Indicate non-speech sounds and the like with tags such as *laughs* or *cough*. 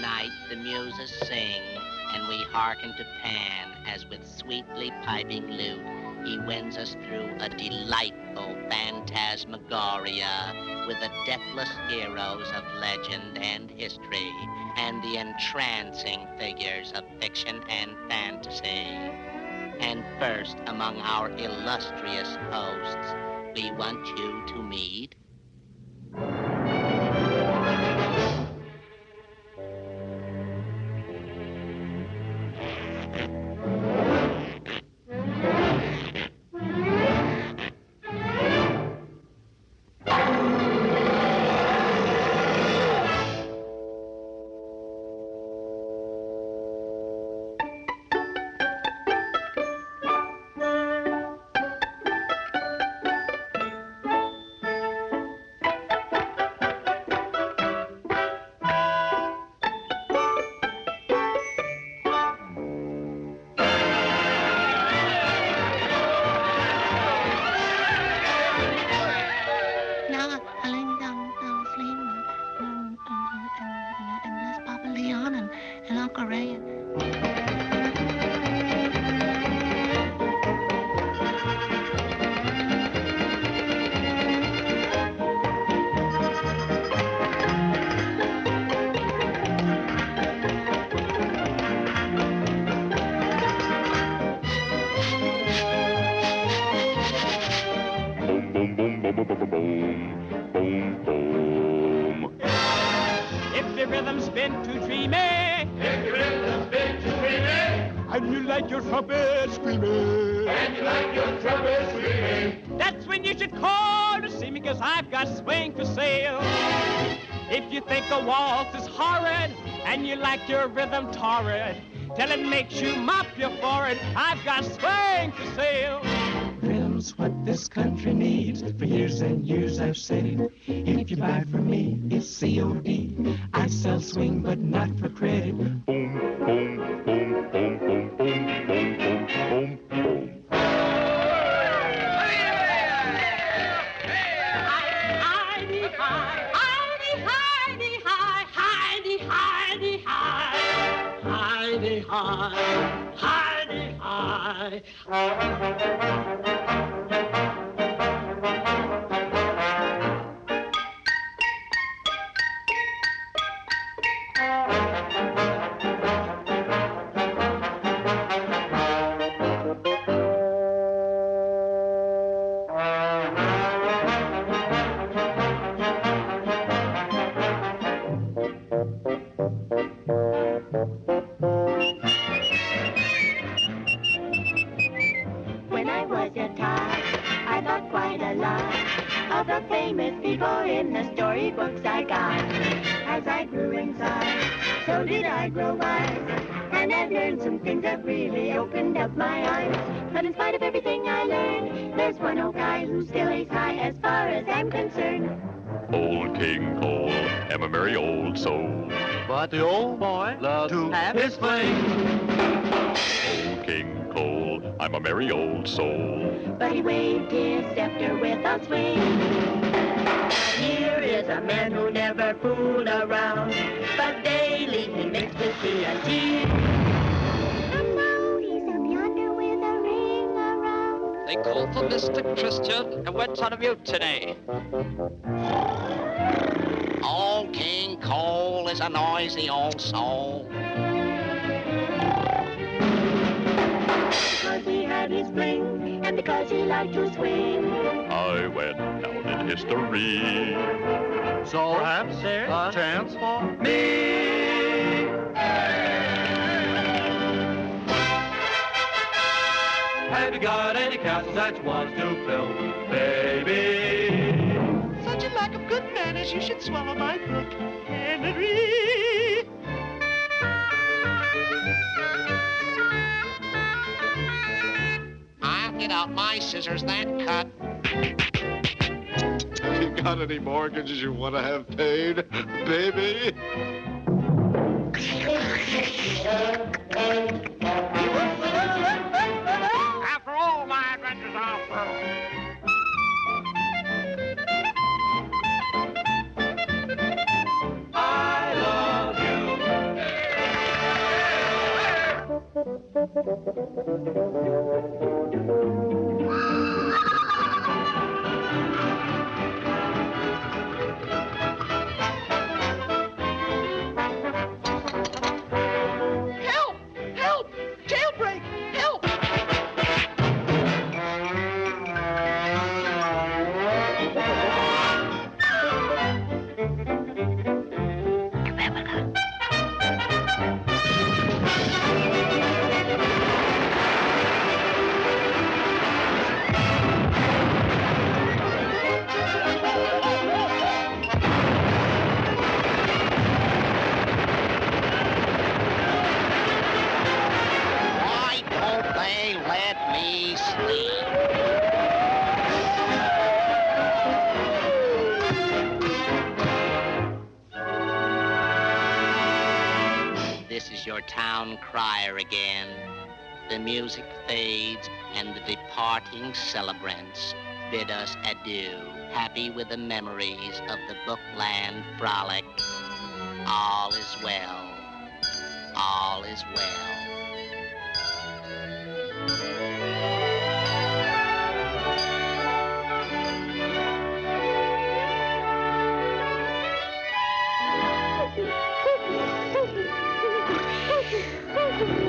night the muses sing, and we hearken to Pan as with sweetly piping lute he wins us through a delightful phantasmagoria with the deathless heroes of legend and history and the entrancing figures of fiction and fantasy. And first among our illustrious hosts, we want you to meet Boom, boom, boom, boom, boom, boom, boom, boom. If the rhythm's been too dreamy, if the rhythm's been too dreamy, and you like your trumpet screaming, and you like your trumpet screaming, that's when you should call to see me, cause I've got swing for sale. If you think a waltz is horrid, and you like your rhythm torrid, till it makes you mop your forehead, I've got swing for sale. Rhythm's what this country needs. For years and years I've said, if you buy from me, it's COD. I sell swing, but not for credit. Boom, boom, boom, boom, boom, boom, boom, boom, boom, boom. Heidi, hi, Heidi, Heidi, hi, Heidi, Heidi, hi, Heidi, hi, Heidi, hi sky. Child, I thought quite a lot of the famous people in the storybooks I got. As I grew in size, so did I grow wise. And I've learned some things that really opened up my eyes. But in spite of everything I learned, there's one old guy who still is high as far as I'm concerned. Old King Cole, am a merry old soul. But the old boy loves to have his fling. Old King Cole, I'm a merry old soul. But he waved his scepter with a swing. Here is a man who never fooled around, but daily he mixed with TNT. And now he's up yonder with a ring around. They called for Mr. Christian and went on a mutiny. Old is a noisy old soul. Because he had his fling, and because he liked to swing. I went down in history. So perhaps there's a chance for me. Have you got any castles that you want to fill, baby? Such a lack of good manners, you should swallow my book, Henry. I'll get out my scissors that cut. Have you got any mortgages you want to have paid, baby? *laughs* Thank you. Let me sleep? This is your town crier again. The music fades and the departing celebrants bid us adieu, happy with the memories of the Bookland frolic. All is well. All is well. You.